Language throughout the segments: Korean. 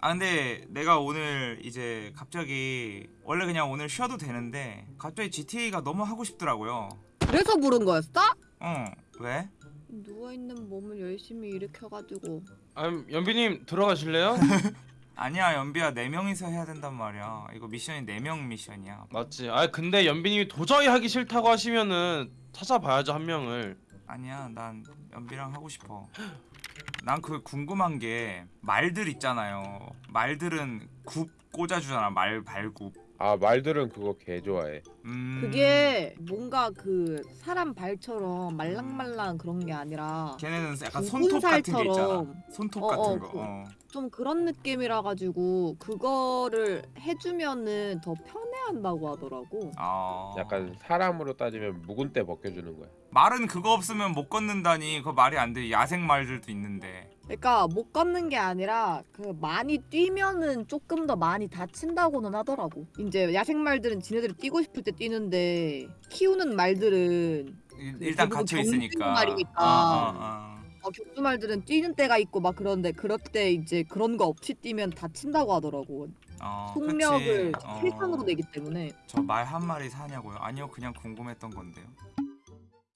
아 근데 내가 오늘 이제 갑자기 원래 그냥 오늘 쉬어도 되는데 갑자기 GTA가 너무 하고 싶더라고요. 그래서 부른 거였어? 어 왜? 누워있는 몸을 열심히 일으켜가지고 아, 연비님 들어가실래요? 아니야 연비야 네 명이서 해야 된단 말이야. 이거 미션이 네명 미션이야. 맞지. 아 근데 연비님이 도저히 하기 싫다고 하시면은 찾아봐야죠 한 명을. 아니야 난 연비랑 하고 싶어. 난 그 궁금한 게 말들 있잖아요. 말들은 굽 꽂아주잖아 말 발굽. 아 말들은 그거 개 좋아해. 음. 그게 뭔가 그 사람 발처럼 말랑말랑 그런 게 아니라 걔네는 약간 굵은 손톱 같은 게 있잖아. 살처럼. 손톱 어, 같은 어, 거. 그- 어. 좀 그런 느낌이라 가지고 그거를 해주면은 더 편해한다고 하더라고. 아. 약간 사람으로 따지면 묵은 때 벗겨주는 거야. 말은 그거 없으면 못 걷는다니 그거 말이 안 돼. 야생 말들도 있는데. 그러니까 못 걷는 게 아니라 그 많이 뛰면은 조금 더 많이 다친다고는 하더라고. 이제 야생 말들은 지네들이 뛰고 싶을 때 뛰는데 키우는 말들은 일- 일단 갇혀 있으니까. 말이니까. 아, 아, 아. 어, 격투 말들은 뛰는 때가 있고 막 그런데 그럴 때 이제 그런 거 없이 뛰면 다친다고 하더라고. 어, 속력을 그치. 어. 내기 때문에. 저 말 한 마리 사냐고요? 아니요, 그냥 궁금했던 건데요.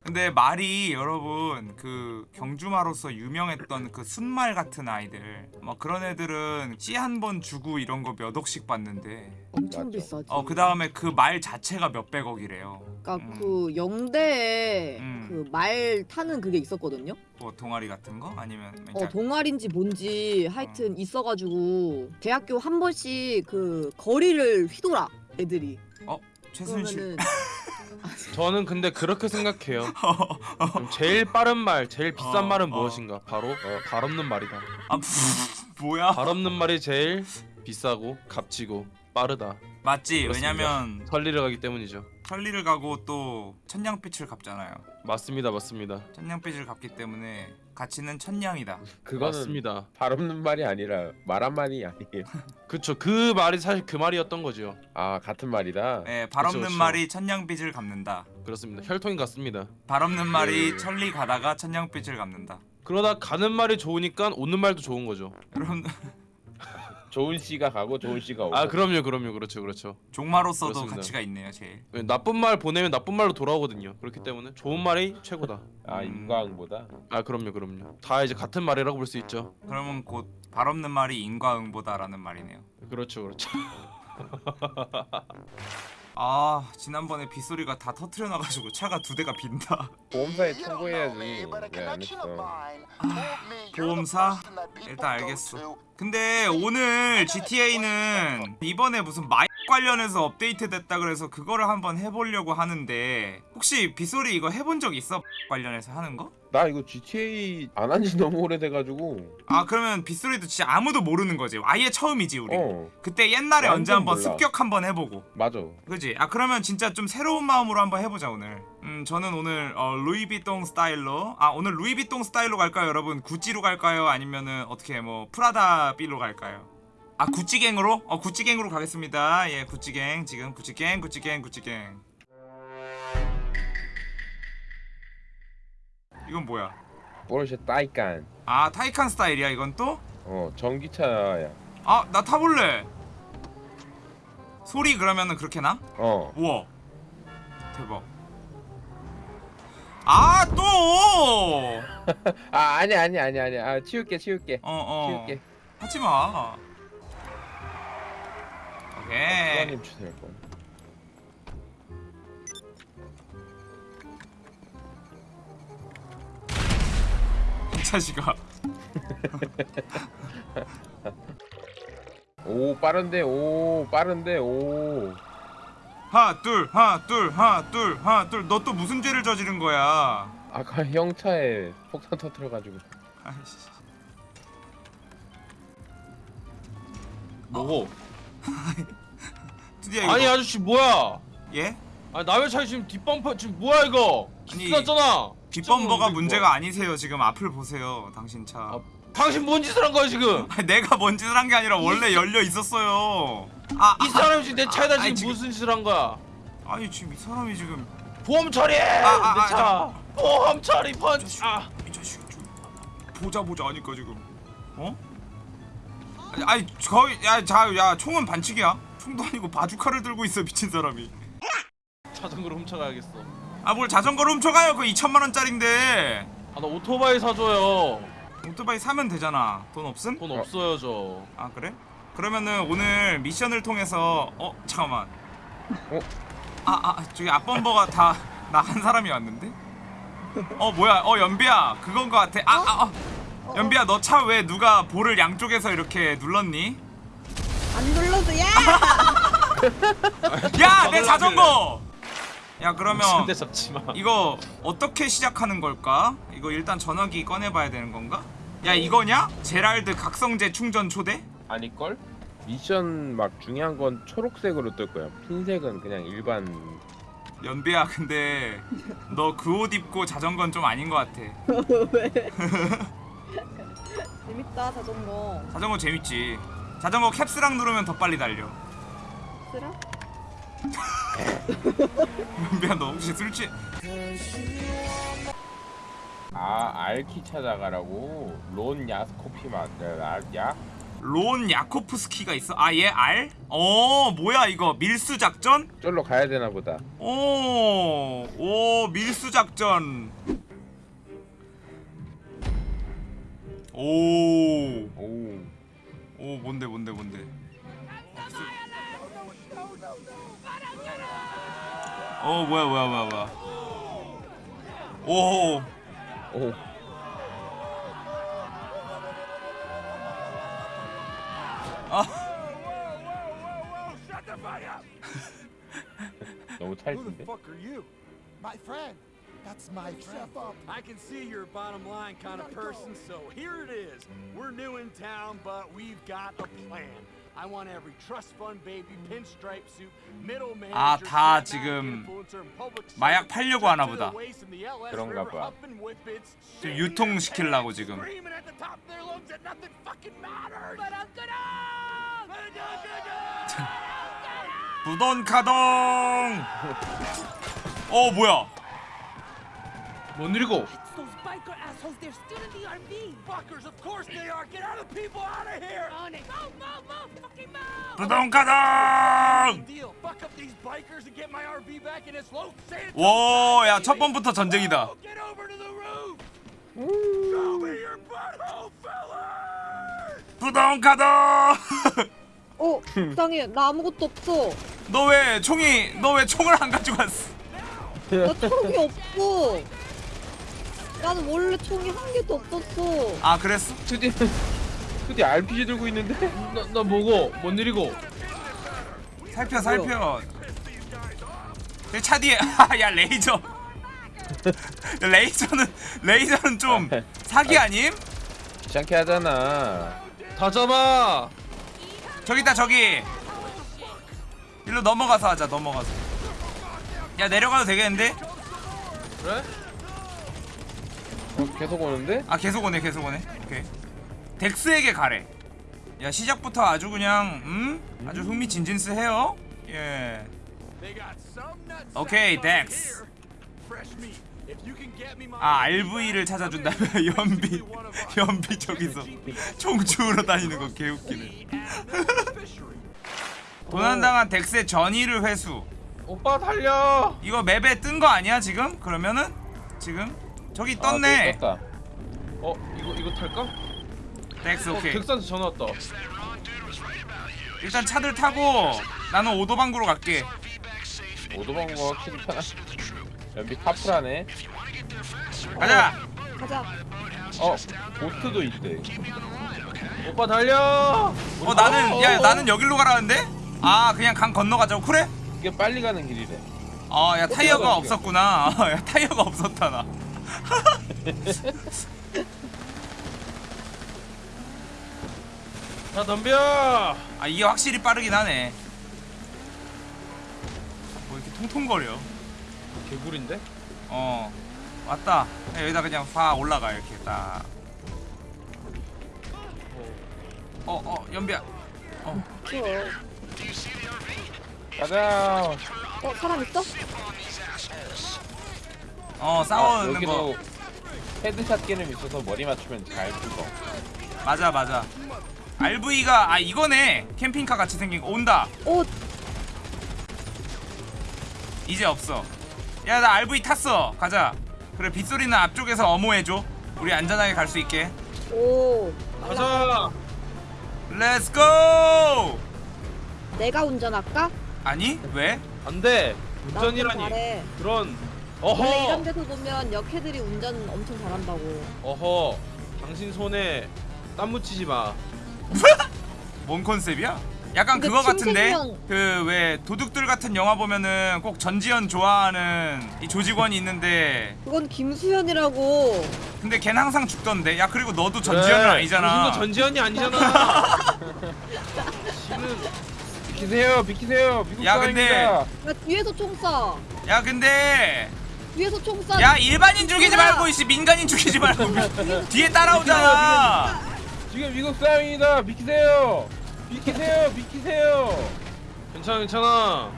근데 말이 여러분 그 경주마로서 유명했던 그 순말 같은 아이들 막 그런 애들은 씨 한 번 주고 이런 거 몇 억씩 받는데 엄청. 비싸지. 어 그 다음에 그 말 자체가 몇백억이래요 그러니까 음. 그 영대에 음. 그말 타는 그게 있었거든요. 뭐 동아리 같은 거? 아니면 어 동아리인지 뭔지 하여튼 있어가지고 대학교 한 번씩 그 거리를 휘돌아 애들이. 최순실 그러면은 저는 근데 그렇게 생각해요. 제일 빠른 말, 제일 비싼 어, 말은 어. 무엇인가? 바로 어, 발 없는 말이다. 아 뭐야 발 없는 말이 제일 비싸고 값지고 빠르다. 맞지 그렇습니다. 왜냐면 설리를 가기 때문이죠. 천리를 가고 또 천냥빛을 갚잖아요 맞습니다, 맞습니다. 천냥빛을 갚기 때문에 가치는 천냥이다 그거는 맞습니다. 발 없는 말이 아니라 말한 말이 아니에요. 그쵸. 그 말이 사실 그 말이었던 거죠. 아 같은 말이다. 예, 발 그쵸, 없는 그쵸. 말이 천냥빛을 갚는다. 그렇습니다. 혈통이 같습니다. 발 없는 말이 천리 가다가 천냥빛을 갚는다. 그러다 가는 말이 좋으니까 오는 말도 좋은 거죠. 여러분 좋은 씨가 가고 좋은 씨가 오고. 아 그럼요, 그럼요, 그렇죠, 그렇죠. 종마로서도 그렇습니다. 가치가 있네요, 제일. 왜 나쁜 말 보내면 나쁜 말로 돌아오거든요. 그렇기 때문에 좋은 말이 최고다. 아 음. 인과응보다. 아 그럼요, 그럼요. 다 이제 같은 말이라고 볼 수 있죠. 그러면 곧 발 없는 말이 인과응보다라는 말이네요. 그렇죠, 그렇죠. 아 지난번에 빗소리가 다 터트려 놔가지고 차가 두 대가 빈다. 보험사에 청구해야지. 왜안 했어? 보험사? 일단 알겠어. 근데 오늘 GTA는 이번에 무슨 마이 관련해서 업데이트 됐다 그래서 그거를 한번 해보려고 하는데 혹시 빗소리 이거 해본 적 있어? 관련해서 하는 거? 나 이거 GTA 안 한 지 너무 오래돼가지고. 아 그러면 빗소리도 진짜 아무도 모르는 거지 아예 처음이지 우리 어 그때 옛날에 언제 한번 몰라. 습격 한번 해보고 맞아. 그지? 아 그러면 진짜 좀 새로운 마음으로 한번 해보자 오늘 음 저는 오늘 어, 루이비통 스타일로 아 오늘 루이비통 스타일로 갈까요 여러분 구찌로 갈까요 아니면은 어떻게 뭐 프라다 빌로 갈까요 아 구찌갱으로? 어 구찌갱으로 가겠습니다 예 구찌갱 지금 구찌갱 구찌갱 구찌갱 이건 뭐야 포르쉐 따이칸. 아 타이칸 스타일이야 이건 또? 어 전기차야. 아 나 타볼래 소리 그러면은 그렇게 나? 어. 우와 대박 아 또! 아 아니 아니 아니 아니. 아 치울게 치울게. 어어 치울게. 하지마 오케이 수아님 주세요. 거. 이 자식아 오 빠른데 오 빠른데 오. 하나 둘 하나 둘 하나 둘 하나 둘너 또 무슨 죄를 저지른 거야 아까 형 차에 폭탄 터트려가지고. 아이씨 뭐고? 드디어 이거 아니 아저씨 뭐야? 예? 아 남의 차에 지금 뒷범퍼 지금 뭐야 이거? 아니, 기스났잖아. 뒷범버가 이거 문제가 뭐야? 아니세요 지금 앞을 보세요 당신 차 아, 당신 뭔 짓을 한 거야 지금? 아니, 내가 뭔 짓을 한 게 아니라 원래 열려 있었어요 아, 이 사람이 지금 내 차에다 아니, 지금 지금- 무슨 짓을 한 거야? 아니 지금 이 사람이 지금 보험 처리해! 아, 아, 내 아, 차! 보험 처리 이 펀치! 아! 이 자식 좀 보자 보자 하니까 지금 어? 아니 거의 야자야 총은 반칙이야 총도 아니고 바주카를 들고 있어 미친 사람이. 자전거를 훔쳐가야겠어. 아 뭘 자전거를 훔쳐가요? 그 2천만 원짜린데. 아 나 오토바이 사줘요. 오토바이 사면 되잖아. 돈 없음? 돈 없어요 저. 아 그래? 그러면은 오늘 미션을 통해서 어 잠깐만. 어? 아 아 저기 앞범버가 다 나 한 사람이 왔는데? 어 뭐야? 어 연비야. 그건 거 같아. 아아 아, 연비야 너 차 왜 누가 볼을 양쪽에서 이렇게 눌렀니? 안 눌러도 야! 야 내. 자전거! 야 그러면 침대 잡지 마 이거 어떻게 시작하는 걸까? 이거 일단 전화기 꺼내봐야 되는 건가? 야 이거냐? 제랄드 각성제 충전 초대? 아닐걸? 미션 막 중요한 건 초록색으로 뜰 거야 흰색은 그냥 일반 연비야 근데 너 그 옷 입고 자전거는 좀 아닌 것 같아 왜? 재밌다 자전거. 자전거 재밌지 자전거 캡스랑 누르면 더 빨리 달려 쓰라? 연비야 너 혹시 술 취... 아 알키 찾아가라고 론 야스코피 맞아 야? 론 야코프스키가 있어? 아 얘 알? 어 뭐야 이거 밀수 작전? 쫄로 가야 되나 보다 오, 오 밀수 작전. 오, 오 오 뭔데 뭔데 뭔데. 어 뭐야 뭐야 뭐야 뭐야. 오, 오. 아 너무 찰진데? That's my friend. I can see you're a bottom line kind of person, so here it is. We're new in town, but we've got a plan. I want every trust fund baby, pinstripe suit, middle manager, 아, 다 지금 마약 팔려고 하나 보다. 그런가 봐. shitting 유통시키려고 지금. screaming at the top of their lungs that nothing fucking matters. 부돈 가동. 어 뭐야? 뭔 일이고 Those biker assholes, they're still in the RV. Fuckers, of course they are. Get other people out of here. On it. Move, move, move, fucking move. 부돈 가동. Deal. Fuck up these bikers and get my RV back in its low San 와, 야첫 번부터 전쟁이다. Get over to the roof. Show me your butthole, fellas. 부돈 가동. 어, 이상해. 나 아무것도 없어. 너 왜 총이 너 왜 총을 안 가지고 왔어? 나 초록이 없고. 나는 원래 총이 한 개도 없었어. 아 그랬어? 투디 투디 RPG 들고 있는데? 나, 나 뭐고 뭔 일이고 살펴 살펴. 내차 뒤에 야 레이저. 야, 레이저는 레이저는 좀 사기 아님? 귀찮게 하잖아 다 잡아 저기 있다 저기. 일로 넘어가서 하자 넘어가서. 야 내려가도 되겠는데? 그래? 어, 계속 오는데? 아 계속 오네 계속 오네. 오케이. 덱스에게 가래. 야 시작부터 아주 그냥 음 아주 흥미진진스해요. 예. Me my 아 RV RV를 gonna 연비. 연비 저기서 총 주우러 다니는 거 개웃기네. 도난당한 덱스의 전의를 회수. 오빠 달려 이거 맵에 뜬 거 아니야 지금? 그러면은 지금 저기 떴네. 아, 또 떴다. 어 이거 이거 탈까? 덱스 어 오케이. 덱스한테 전화 왔다 일단 차들 타고 나는 오도방구로 갈게. 오도방구가 확실히 편하 연비 카프라네 가자. 가자. 어 보트도 있대 오빠 달려 어 나는 야 나는 여기로 가라는데? 아 그냥 강 건너가자고 그래? 이게 빨리 가는 길이래 아야 타이어가 없었구나. 야 타이어가 없었다 나. 자 덤벼 아 이게 확실히 빠르긴 하네. 뭐 이렇게 통통거려. 개구리인데? 어 왔다. 야, 여기다 그냥 파 올라가 이렇게 딱. 어어 연비야. 어 좋아. 가자 어, 사람 있어? 어 아, 싸우는 거 headshot 게임 있어서 머리 맞추면 잘 죽어 맞아 맞아. RV가 아 이거네 캠핑카 같이 생긴 거 온다 오 이제 없어 야 나 RV 탔어 가자 그래 빗소리는 앞쪽에서 엄호해줘 우리 안전하게 갈 수 있게 오. 가자. let's go 내가 운전할까? 아니 왜? 안돼. 나 운전 운전이라니. 잘해. 그런. 원래 이런 어허. 데서 보면 역해들이 운전 엄청 잘한다고. 어허. 당신 손에 땀 묻히지 마. 뭔 컨셉이야? 약간 그거 같은데 그 왜 도둑들 같은 영화 보면은 꼭 전지현 좋아하는 이 조직원이 있는데 그건 김수현이라고. 근데 걔는 항상 죽던데 야 그리고 너도 전지현은 그래, 아니잖아 당신도 전지현이 아니잖아. 지금 비키세요, 비키세요. 미국 야, 근데-. 야 뒤에서 총 쏴. 야 근데 뒤에서 총 쏴. 야 일반인 죽이지 뭐야? 말고 이씨 민간인 죽이지 말고 뒤에 따라오잖아 지금 미국 사람입니다. 비키세요. 비키세요, 비키세요. 괜찮아 괜찮아.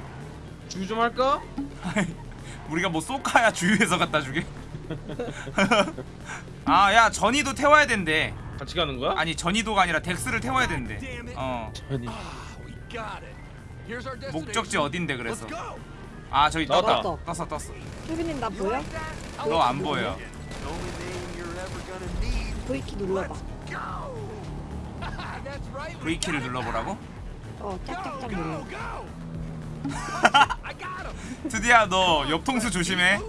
주의 좀 할까? 우리가 뭐 쏘카야 주유해서 갖다 주게 아 야 전이도 태워야 된대 같이 가는 거야? 아니 전이도가 아니라 덱스를 태워야 된대 어 our destination. 목적지 어딘데 그래서 Let's go. 아 저기 떴다 나왔다. 떴어 떴어 수빈님 나 보여? 너 안 보여. V키 눌러봐. V키를 눌러보라고? 어. 짝짝짝 눌러. 드디어 너 옆통수 조심해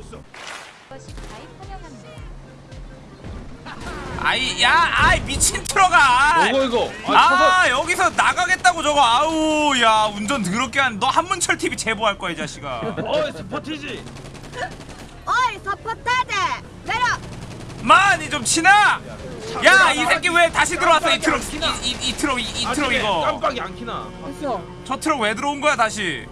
아이 야 아이 미친 트럭아 이거 이거. 아. 아 여기서 나가겠다고 저거 아우 야 운전 더럽게 한너 한문철 TV 제보할 거야 이 자식아 어 스포티지. 어이 서포타드 내려. 많이 좀 치나 야 이 새끼 왜 다시 들어왔어 이 트럭 이, 이, 이 트럭 이, 이 트럭 이거 깜빡이 안 키나. 됐어. 저 트럭 왜 들어온 거야 다시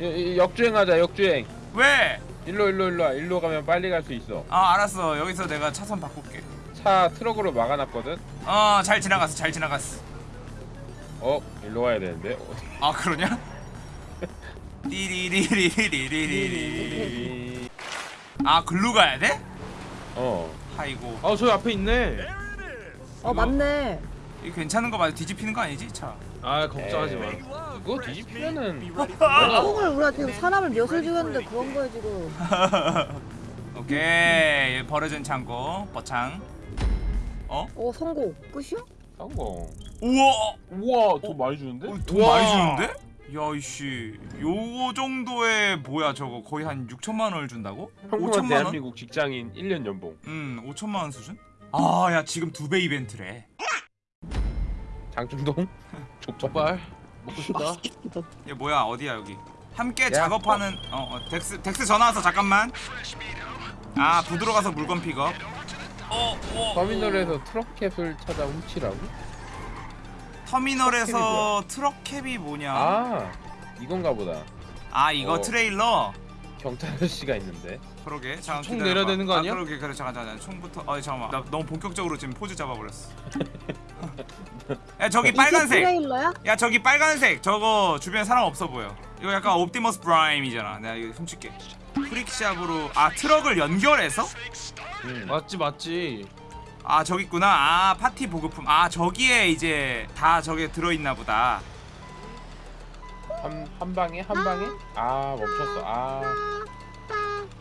이- 이- 역주행하자, 역주행. 왜? 일로 일로 일로 와. 일로 가면 빨리 갈 수 있어. 아 알았어 여기서 내가 차선 바꿀게 차 트럭으로 막아놨거든. 어 잘 지나갔어 잘 지나갔어 어, 일로 가야 되는데. 어, 아 그러냐? 띠리리리리리리리리 아 글로 가야 돼? 어. 아이고 아 저기 앞에 있네. 어 맞네. 이 괜찮은 거 맞아 뒤집히는 거 아니지 차? 아 걱정하지 마. Love, 이거 fresh 뒤집히면은 총을 우리가 지금 사람을 몇을 죽였는데 그런 거야 지금. 오케이 버려진 창고 뻐창 어? 어 성공. 끝이야? 성공. 우와 우와, 더 많이 주는데? 어, 돈 우와. 많이 주는데? 야 이씨 요거 정도의 뭐야 저거 거의 한 6천만 원을 준다고? 평범한 5천만 원? 대한민국 직장인 1년 연봉. 음 5천만 원 수준? 아 야 지금 두 배 이벤트래 장충동? 족발 먹고 싶다. 얘 뭐야 어디야 여기 함께 야, 작업하는 어, 어 덱스 덱스 전화 와서 잠깐만 아 부두로 가서 물건 픽업 어, 어, 터미널에서 트럭 cab을 찾아 훔치라고? 터미널에서 트럭 cab이 뭐냐 아, 아, 이건가 보다. 이거 어. 트레일러 경찰 아저씨가 있는데. 그러게 잠깐 총 기다려봐. 내려야 되는 거 아니야? 아, 그러게 그래 잠깐 잠깐 총부터 어 잠깐만 나 너무 본격적으로 지금 포즈 잡아버렸어 야 저기 빨간색 트레일러야? 야 저기 빨간색 저거 주변에 사람 없어 보여 이거 약간 옵티머스 프라임이잖아 내가 이거 훔칠게 프릭샵으로 아 트럭을 연결해서? 음. 맞지 맞지. 아 저기 있구나 아 파티 보급품 아 저기에 이제 다 저게 들어있나 보다 한, 한 방에 한 방에? 아 멈췄어. 아.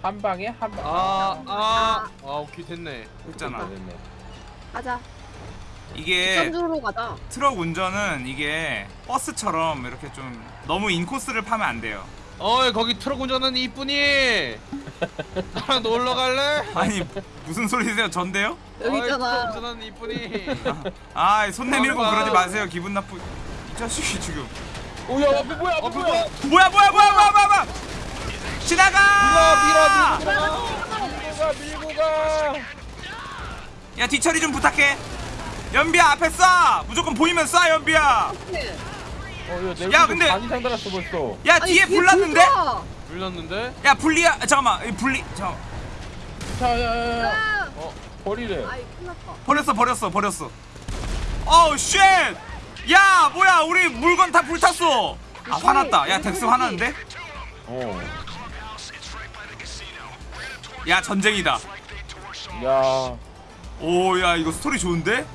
한 방에 한 방. 아아 아, 아, 오케이 됐네. 했잖아 됐네. 가자. 이게 전주로 가자. 트럭 운전은 이게 버스처럼 이렇게 좀 너무 인코스를 파면 안 돼요 어이 거기 트럭 운전하는 이쁜이. 나랑 놀러 갈래? 아니 무슨 소리세요 전데요? 여기 어이, 트럭 있잖아. 운전하는 이쁜이. 아 손 내밀고 아, 그러지 아. 마세요 기분 나쁘 이 자식이 지금 오야 앞에 뭐야 앞에 어, 뭐야? 뭐야 뭐야 뭐야 뭐야 뭐야 뭐야 지나가 밀어 밀고 가 밀고 가. 야 뒤처리 좀 부탁해 연비야 앞에 쏴 무조건 보이면 쏴 연비야 어야 내 야, 야 근데- 반 이 상 달았어 벌써. 야 뒤에 불 났는데 불렀는데? 야 분리야 잠깐만 이 분리 잠깐 자야야야. 어 버리래. 아이. 버렸어 버렸어 버렸어 어우 shit 야 뭐야 우리 물건 다 불탔어 아 화났다 야 덱스 화났는데 어. 야 전쟁이다 야. 오야 이거 스토리 좋은데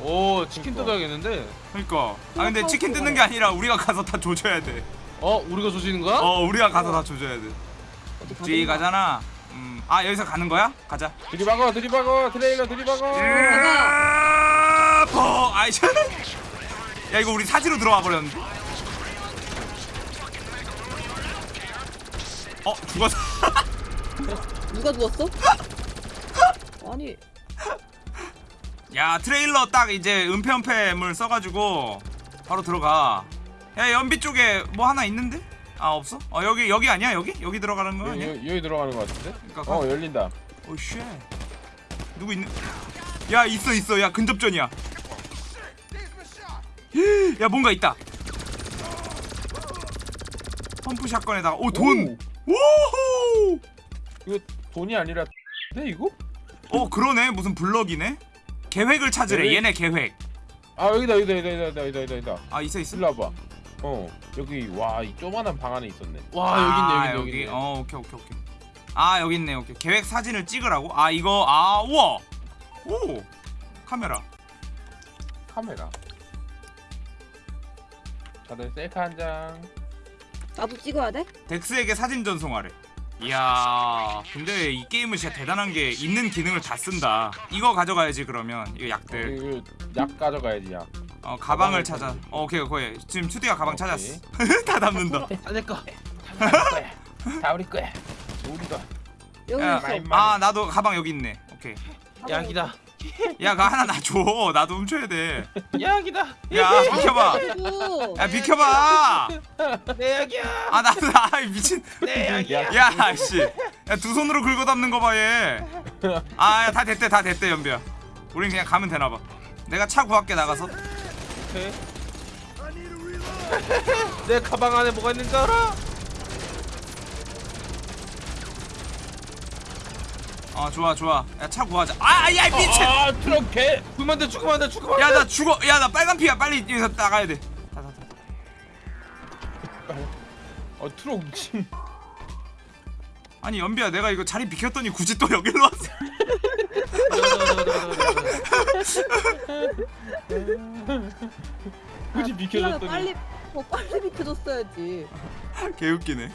오 치킨 뜯어야겠는데? 그러니까. 아 근데 치킨 뜯는 게 아니라 우리가 가서 다 조져야 돼. 어 우리가 조지는 거야? 어 우리가 가서 다 조져야 돼. 뒤 가잖아. 음. 아 여기서 가는 거야? 가자. 들이박어 들이박어 트레일러 들이박어 아, 버. 아이 참. 야 이거 우리 사지로 들어와 버렸는데. 어 죽었어. 누가 누웠어? 아니 야 트레일러 딱 이제 은폐은폐물 써가지고 바로 들어가. 야 연비 쪽에 뭐 하나 있는데? 아 없어? 어 여기 여기 아니야 여기? 여기 들어가는 거 아니야? 여기, 여기 들어가는 거 같은데? 그러니까 어 열린다 오 shit. 누구 있는? 야 있어 있어. 야 근접전이야. 야 뭔가 있다. pump shotgun에다가 오 돈. 오호. 이거 돈이 아니라 네 이거? 어 그러네 무슨 블럭이네. 계획을 찾으래. 계획? 얘네 계획. 아 여기다 여기다 여기다 여기다 여기다 여기다 여기다 아 있어 있어. 일로 와봐 어 여기 와 이 조만한 방 안에 있었네 와 아, 여기 있네 여기 여기 있네. 어 오케이 오케이 오케이. 아 여기 있네 오케이. 계획 사진을 찍으라고? 아 이거 아 우와. 오 카메라. 카메라 다들 셀카 한장 나도 찍어야 돼? 덱스에게 사진 전송하래. 이야, 근데 이 게임은 진짜 대단한 게 있는 기능을 다 쓴다. 이거 가져가야지 그러면 이거 약들. 이거 약 가져가야지 약 어 가방을 찾아. 어, 오케이 오케이. 지금 투디가 가방 오케이. 찾았어. 다 담는다. 아내거 다 우리 거야 우리 거 여기 야, 있어. 아 나도 가방 여기 있네. 오케이. 약이다 야, 가 하나 놔줘. 나도 훔쳐야 돼. 약이다 야, 비켜봐. 야, 비켜봐. 내 약이야 아, 나도 아 미친. 내 약이야 야, 씨. 야, 두 손으로 긁어 담는 거 봐, 얘. 아, 야, 다 됐대, 다 됐대, 연비야. 우린 그냥 가면 되나 봐. 내가 차 구할게 나가서. 오케이. 내 가방 안에 뭐가 있는 줄 알아? 어, 좋아, 좋아. 야, 차 구하자. 아, 야, 이 미친. 아 트럭 개 죽으면 안돼 죽으면 안돼 죽으면 야, 나 죽어. 야, 나 빨간 피야. 빨리 여기서 나가야 돼. 다, 다, 다. 어 트럭 미친 아니, 연비야, 내가 이거 자리 비켰더니 굳이 또 여기로 왔어. 굳이 비켜줬더니 비켜줬더니 빨리 어 빨리 비켜줬어야지. 개웃기네.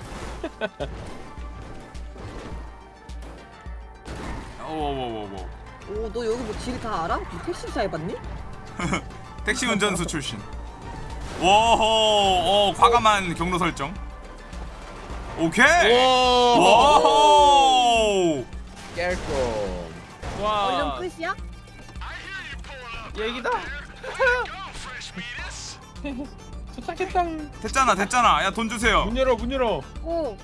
오오오오. 오 너 여기 뭐 길 다 알아? 뭐 택시사 해봤니? 택시 운전수 출신. 오호, 어 과감한 경로 설정. 오케이. 오. 깰거 와 얼른 끝이야? 얘기다 도착했다 됐잖아, 됐잖아. 야 돈 주세요. 문 열어 문 열어 오.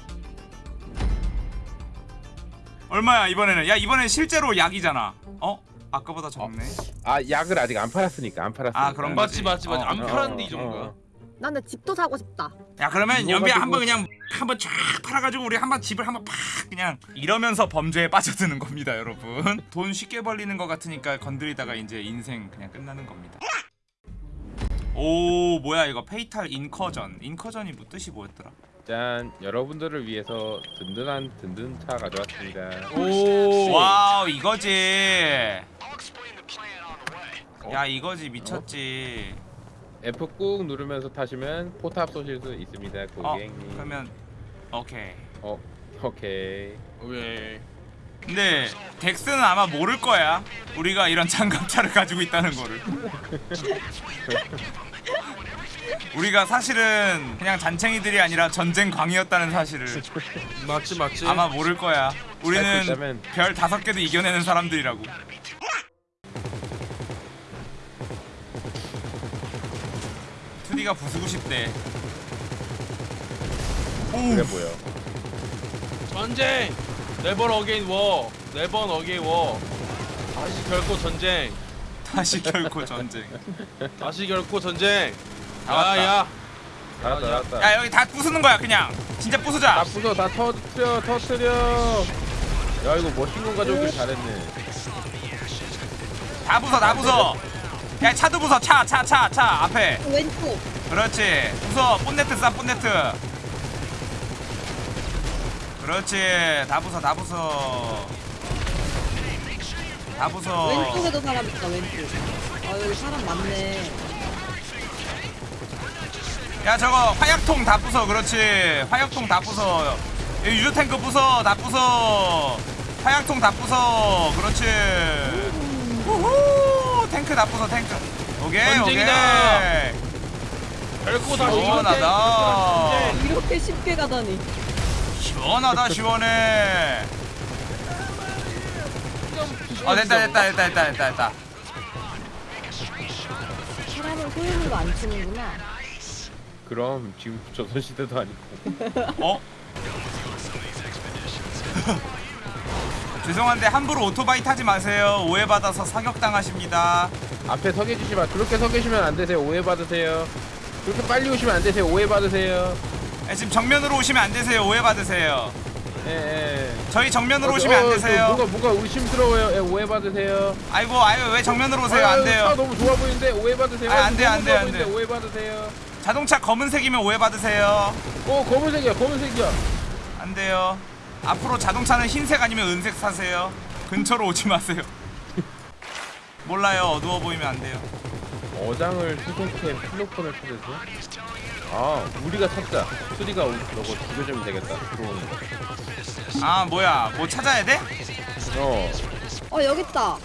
얼마야 이번에는? 야 이번엔 실제로 약이잖아. 어? 아까보다 적네. 아 약을 아직 안 팔았으니까 안 팔았으니까 아, 그런 거지. 맞지 맞지 맞지 어, 안 어, 팔았는데 이 어, 정도야 어. 나는 집도 사고 싶다. 야 그러면 이거 연비야 한번 그냥 한번 쫙 팔아가지고 우리 한번 집을 한번 팍 그냥 이러면서 범죄에 빠져드는 겁니다, 여러분. 돈 쉽게 벌리는 것 같으니까 건드리다가 이제 인생 그냥 끝나는 겁니다. 오 뭐야 이거 페이탈 인커전. 인커전이 뭐 뜻이 뭐였더라? 짠 여러분들을 위해서 든든한 든든차 가져왔습니다 오 wow 이거지. 야 이거지 미쳤지. F 꾹 누르면서 타시면 포탑 쏘실 수 있습니다 어 고객님 그러면 오케이. 어 오케이 왜 근데 덱스는 아마 모를 거야. 우리가 이런 장갑차를 가지고 있다는 거를. 우리가 사실은 그냥 잔챙이들이 아니라 전쟁 광이었다는 사실을 맞지 맞지 아마 모를 거야. 우리는. 별 다섯 개도 이겨내는 사람들이라고. 투디가 부수고 싶대. 그래 보여 전쟁 never again war never again war 다시 결코 전쟁 다시 결코 전쟁. 다시 결코 전쟁. 야야 나왔다 나왔다 야 여기 다 부수는 거야 그냥. 진짜 다 부수자. 부숴 다 터트려 터트려 야 이거 멋진 건 가져오길 잘했네 다 부숴 다 부숴. 야 차도 부숴 차 차 차 차 앞에. 왼쪽. 그렇지 부숴 본네트 쏴 본네트 그렇지 다 부숴 다 부숴 다 부숴 왼쪽에도 사람 있다 왼쪽. 아 여기 사람 많네. 야 저거 화약통 다 부숴. 그렇지. 화약통 다 부숴. 야, 유조탱크 부숴 다 부숴. 화약통 다 부숴. 그렇지. 우후 탱크 다 부숴 탱크. 오케이 전쟁이다. 오케이. 별거 다 시원하다. 이렇게 쉽게 가다니. 시원하다 시원해. 아 됐다 됐다 됐다 됐다 됐다 됐다. 사람을 소유물로 안 치는구나. 그럼 지금 조선시대도 아니고. 어? 죄송한데 함부로 오토바이 타지 마세요. 오해받아서 사격당하십니다. 앞에 서 계시지 마. 그렇게 서 계시면 안 되세요. 오해받으세요. 그렇게 빨리 오시면 안 되세요. 오해받으세요. 예, 지금 정면으로 오시면 안 되세요. 오해받으세요. 예 예. 저희 정면으로 오시면 안 되세요. 뭔가 뭔가 의심스러워요. 예, 오해받으세요. 아이고 아유 왜 정면으로 오세요? 안 아유, 차 돼요. 너무 좋아 보이는데 오해받으세요. 아, 안 돼요, 너무 안 돼요, 좋아 안 보이는데 돼요. 오해받으세요 자동차 검은색이면 오해받으세요. 어 검은색이야 검은색이야. 안 돼요. 앞으로 자동차는 흰색 아니면 은색 사세요. 근처로 오지 마세요. 몰라요. 어두워 보이면 안 돼요. 어장을 수송해 필로폰을 찾으세요 아 우리가 찾자. 수리가 우- 저거 죽여주면 되겠다. 들어오는 아 뭐야. 뭐 찾아야 돼? 거 어. 어 여기 있다.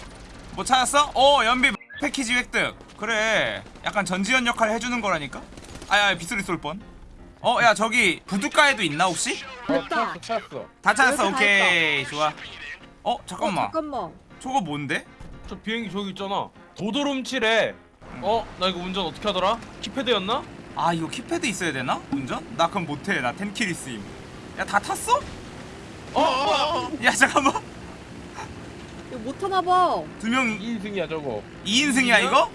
뭐 찾았어? 어 연비 패키지 획득. 그래. 약간 전지현 역할 해주는 거라니까 아야 빗소리 쏠 뻔 어 야 저기 부둣가에도 있나 혹시? 어 됐다. 찾았어 찾았어 다 찾았어 다 오케이 좋아 어 어, 잠깐만 잠깐만. 저거 뭔데? 저 비행기 저기 있잖아 도도름칠에 어? 나 이거 운전 어떻게 하더라? 키패드였나? 아 이거 키패드 있어야 되나? 운전? 나 그럼 못 해 나 텐키리 쓰임 야 다 탔어? 어? 어? 야 잠깐만 이거 못 하나 봐. 두 명 2인승이야 저거 2인승이야 이거?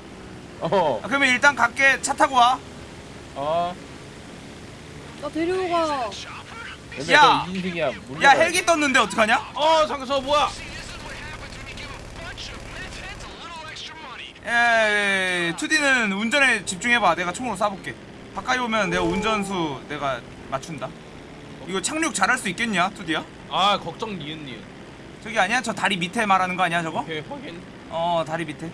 어 아, 그러면 일단 갈게 차 타고 와 어. 나 데려가. 근데 야! 저 2인승이야 야 헬기 떴는데 어떡하냐? 어 잠깐 저 뭐야 에 2D는 운전에 집중해봐 내가 총으로 쏴볼게 가까이 오면 내가 운전수 내가 맞춘다 이거 착륙 잘할 수 있겠냐 2D야? 아 걱정 니은 니은 저기 아니야? 저 다리 밑에 말하는 거 아니야 저거? 오케이 확인 어 다리 밑에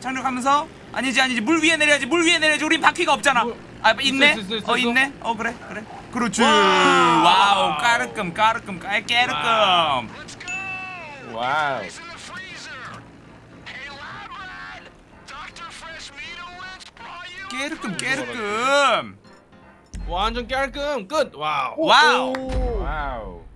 착륙하면서 아니지 아니지 물 위에 내려야지 물 위에 내려야지 우린 바퀴가 없잖아 물- 아 있네? 있어, 있어, 있어, 어. 있네? 어 그래 그래. 그렇지. 와우. 까르끔 까르끔 깔 깨르끔. 와우. 깨르끔 깨르끔. 완전 깔끔. 끝. 와우. 와우. 오. 와우